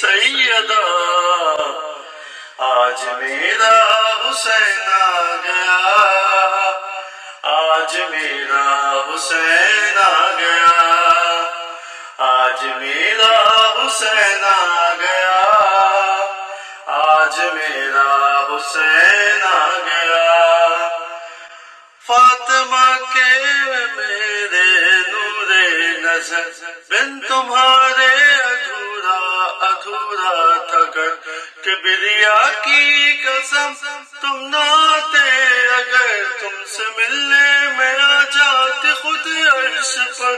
سیدہ، آج میرا حسین آ گیا۔ آج میرا حسین آ گیا۔ آج میرا حسین آ گیا۔ آج میرا حسین آ گیا۔ فاطمہ کے میرے نور نظر، بن تمہارے ادھورا تھا گر کبریا کی قسم، تم ناتے اگر تم سے ملنے میں آ جاتے خود عرش پر۔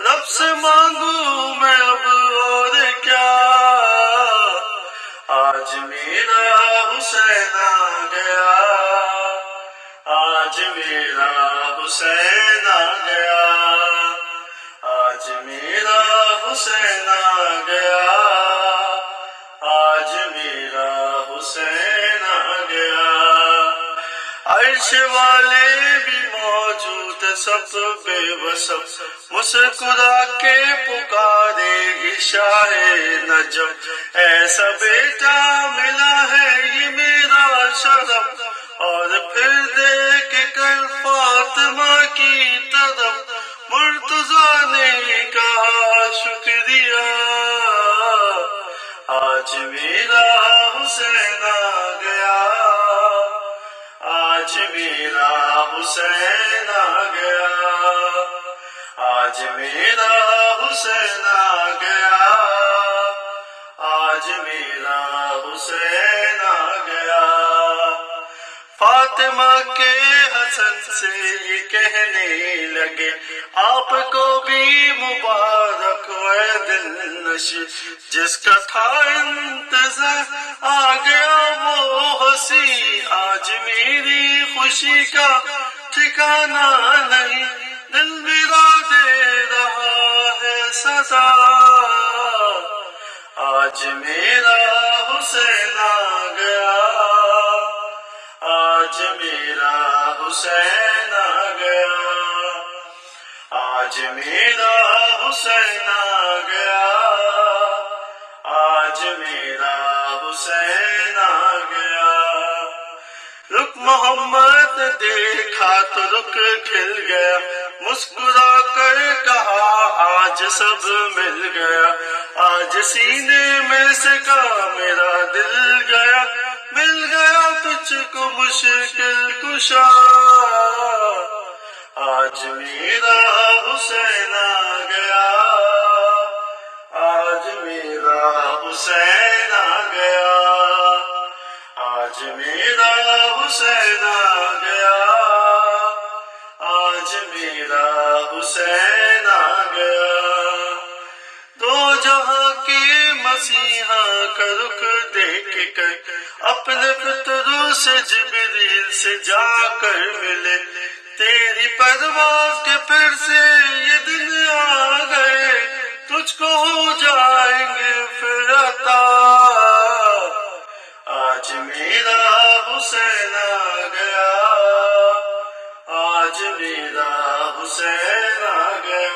رب سے مانگوں میں اب اور کیا۔ آج میرا حسین آ گیا۔ آج میرا حسین آ گیا۔ آج میرا حسین آ گیا۔ عرش والے بھی موجود سب بے بسب مسکرا کے پکارے گی شاہ نجم۔ ایسا بیٹا ملا ہے یہ میرا شرف اور پھر دیکھ کر فاطمہ کی طرف مرتضی نے کہا، شکریہ۔ آج میرا حسین آ گیا۔ آج میرا حسین آ گیا۔ آج میرا حسین آ گیا۔ آج میرا حسین آ گیا۔ فاطمہ کے حسن سے یہ کہنے لگے، آپ کو بھی مبارک ہے دل نشی جس کا تھا انتظار آ گیا وہ ہنسی آج میری خوشی کا ٹھکانا نہیں، دل میرا دے رہا ہے سزا آج میرا حسین آ گیا۔ آج میرا حسین آ گیا۔ آج میرا حسین آ گیا۔ آج میرا حسین آ گیا۔ محمد دیکھا تو رک کھل گیا، مسکرا کر کہا، آج سب مل گیا۔ آج سینے میں سے کا میرا دل گیا۔ مل گیا تجھ کو مشکل کشا۔ آج میرا حسین آ گیا۔ جہاں کی مسیحا کا رخ دیکھ کر اپنے پتروں سے جبریل سے جا کر ملے۔ تیری پرواز کے پھر سے یہ دن آ گئے۔ تجھ کو ہو جائیں گے پھر عطا۔ آج میرا حسین آ گیا۔ آج میرا حسین آ گیا۔